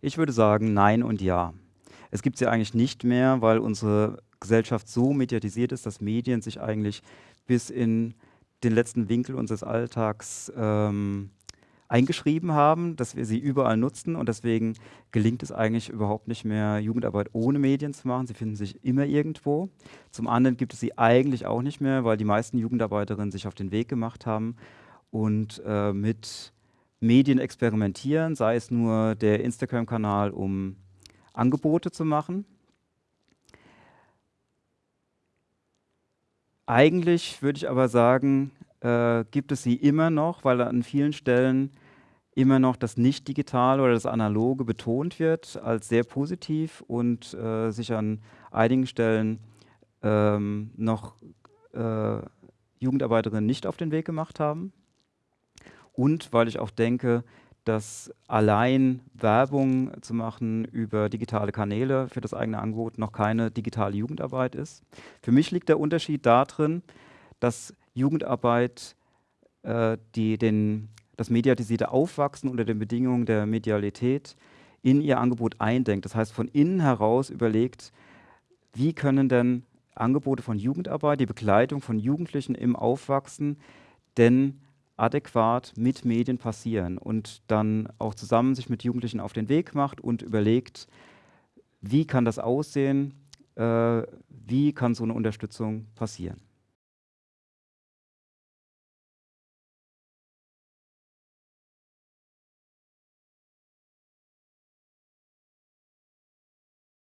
Ich würde sagen nein und ja. Es gibt sie eigentlich nicht mehr, weil unsere Gesellschaft so mediatisiert ist, dass Medien sich eigentlich bis in den letzten Winkel unseres Alltags ähm, eingeschrieben haben, dass wir sie überall nutzen und deswegen gelingt es eigentlich überhaupt nicht mehr, Jugendarbeit ohne Medien zu machen. Sie finden sich immer irgendwo. Zum anderen gibt es sie eigentlich auch nicht mehr, weil die meisten Jugendarbeiterinnen sich auf den Weg gemacht haben und äh, mit Medien experimentieren, sei es nur der Instagram-Kanal, um Angebote zu machen. Eigentlich würde ich aber sagen, äh, gibt es sie immer noch, weil an vielen Stellen immer noch das Nicht-Digitale oder das Analoge betont wird als sehr positiv und äh, sich an einigen Stellen ähm, noch äh, Jugendarbeiterinnen nicht auf den Weg gemacht haben. Und weil ich auch denke, dass allein Werbung zu machen über digitale Kanäle für das eigene Angebot noch keine digitale Jugendarbeit ist. Für mich liegt der Unterschied darin, dass Jugendarbeit äh, die den, das mediatisierte Aufwachsen unter den Bedingungen der Medialität in ihr Angebot eindenkt. Das heißt, von innen heraus überlegt, wie können denn Angebote von Jugendarbeit, die Begleitung von Jugendlichen im Aufwachsen denn adäquat mit Medien passieren und dann auch zusammen sich mit Jugendlichen auf den Weg macht und überlegt, wie kann das aussehen, äh, wie kann so eine Unterstützung passieren.